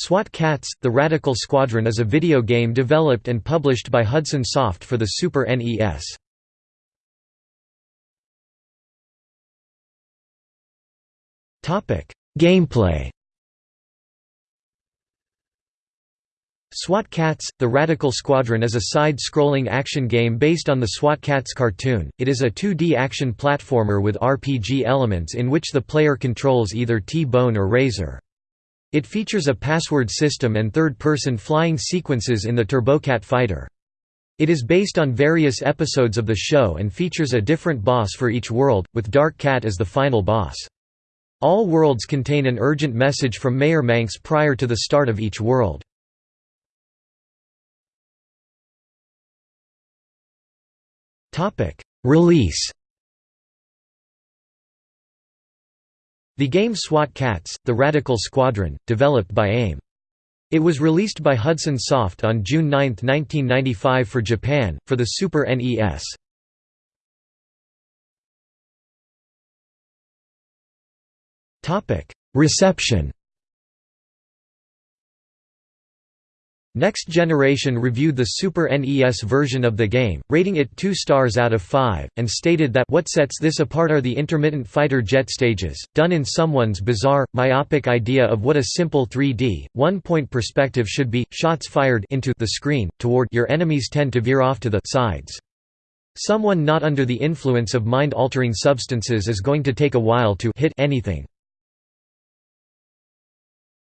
SWAT Kats – The Radical Squadron is a video game developed and published by Hudson Soft for the Super NES. Gameplay SWAT Kats – The Radical Squadron is a side-scrolling action game based on the SWAT Kats cartoon. It is a 2D action platformer with RPG elements in which the player controls either T-Bone or Razor. It features a password system and third-person flying sequences in the Turbokat fighter. It is based on various episodes of the show and features a different boss for each world, with Dark Kat as the final boss. All worlds contain an urgent message from Mayor Manx prior to the start of each world. Release The game SWAT Kats, The Radical Squadron, developed by AIM. It was released by Hudson Soft on June 9, 1995 for Japan, for the Super NES. Reception Next Generation reviewed the Super NES version of the game, rating it 2 stars out of 5, and stated that what sets this apart are the intermittent fighter jet stages, done in someone's bizarre, myopic idea of what a simple 3D, one-point perspective should be, shots fired into the screen, toward your enemies tend to veer off to the sides. Someone not under the influence of mind-altering substances is going to take a while to hit anything.